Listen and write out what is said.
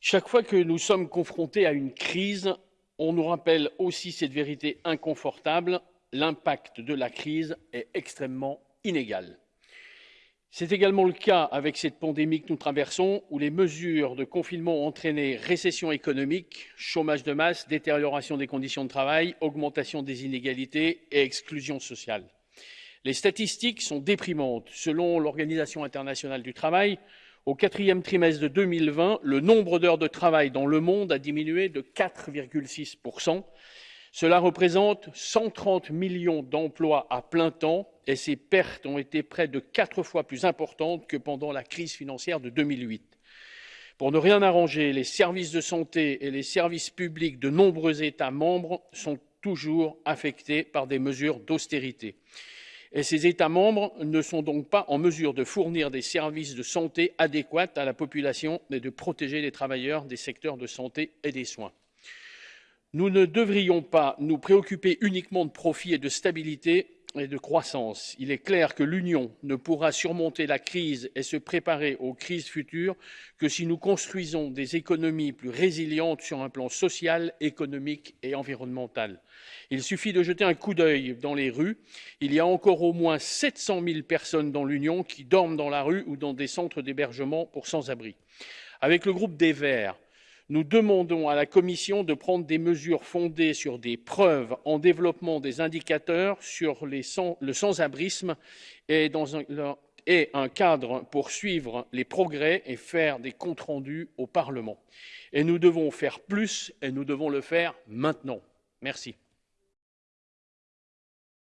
Chaque fois que nous sommes confrontés à une crise, on nous rappelle aussi cette vérité inconfortable, l'impact de la crise est extrêmement inégal. C'est également le cas avec cette pandémie que nous traversons, où les mesures de confinement ont entraîné récession économique, chômage de masse, détérioration des conditions de travail, augmentation des inégalités et exclusion sociale. Les statistiques sont déprimantes. Selon l'Organisation internationale du travail, au quatrième trimestre de 2020, le nombre d'heures de travail dans le monde a diminué de 4,6%. Cela représente 130 millions d'emplois à plein temps et ces pertes ont été près de quatre fois plus importantes que pendant la crise financière de 2008. Pour ne rien arranger, les services de santé et les services publics de nombreux États membres sont toujours affectés par des mesures d'austérité. Et ces États membres ne sont donc pas en mesure de fournir des services de santé adéquats à la population et de protéger les travailleurs des secteurs de santé et des soins. Nous ne devrions pas nous préoccuper uniquement de profit et de stabilité et de croissance. Il est clair que l'Union ne pourra surmonter la crise et se préparer aux crises futures que si nous construisons des économies plus résilientes sur un plan social, économique et environnemental. Il suffit de jeter un coup d'œil dans les rues. Il y a encore au moins 700 000 personnes dans l'Union qui dorment dans la rue ou dans des centres d'hébergement pour sans-abri. Avec le groupe des Verts, nous demandons à la Commission de prendre des mesures fondées sur des preuves en développement des indicateurs sur le sans-abrisme et, et un cadre pour suivre les progrès et faire des comptes rendus au Parlement. Et nous devons faire plus et nous devons le faire maintenant. Merci.